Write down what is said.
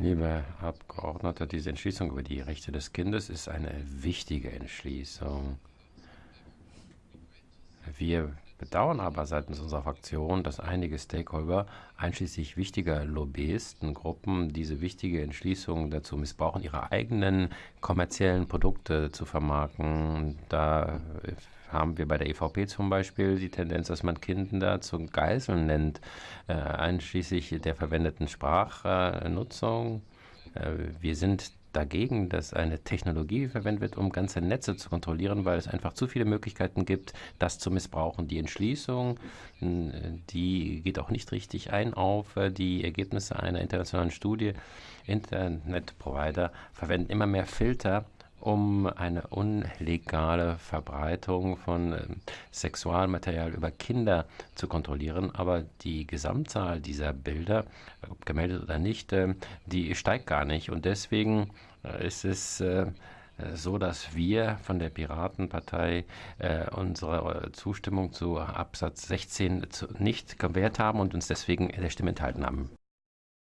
Liebe Abgeordnete, diese Entschließung über die Rechte des Kindes ist eine wichtige Entschließung. Wir bedauern aber seitens unserer Fraktion, dass einige Stakeholder, einschließlich wichtiger Lobbyistengruppen, diese wichtige Entschließung dazu missbrauchen, ihre eigenen kommerziellen Produkte zu vermarkten. Da haben wir bei der EVP zum Beispiel die Tendenz, dass man Kinder zu Geiseln nennt, äh, einschließlich der verwendeten Sprachnutzung. Äh, wir sind dagegen, dass eine Technologie verwendet wird, um ganze Netze zu kontrollieren, weil es einfach zu viele Möglichkeiten gibt, das zu missbrauchen. Die Entschließung, die geht auch nicht richtig ein auf die Ergebnisse einer internationalen Studie. Internetprovider verwenden immer mehr Filter, um eine unlegale Verbreitung von äh, Sexualmaterial über Kinder zu kontrollieren. Aber die Gesamtzahl dieser Bilder, ob gemeldet oder nicht, äh, die steigt gar nicht. Und deswegen äh, ist es äh, so, dass wir von der Piratenpartei äh, unsere Zustimmung zu Absatz 16 zu, nicht gewährt haben und uns deswegen der Stimme enthalten haben.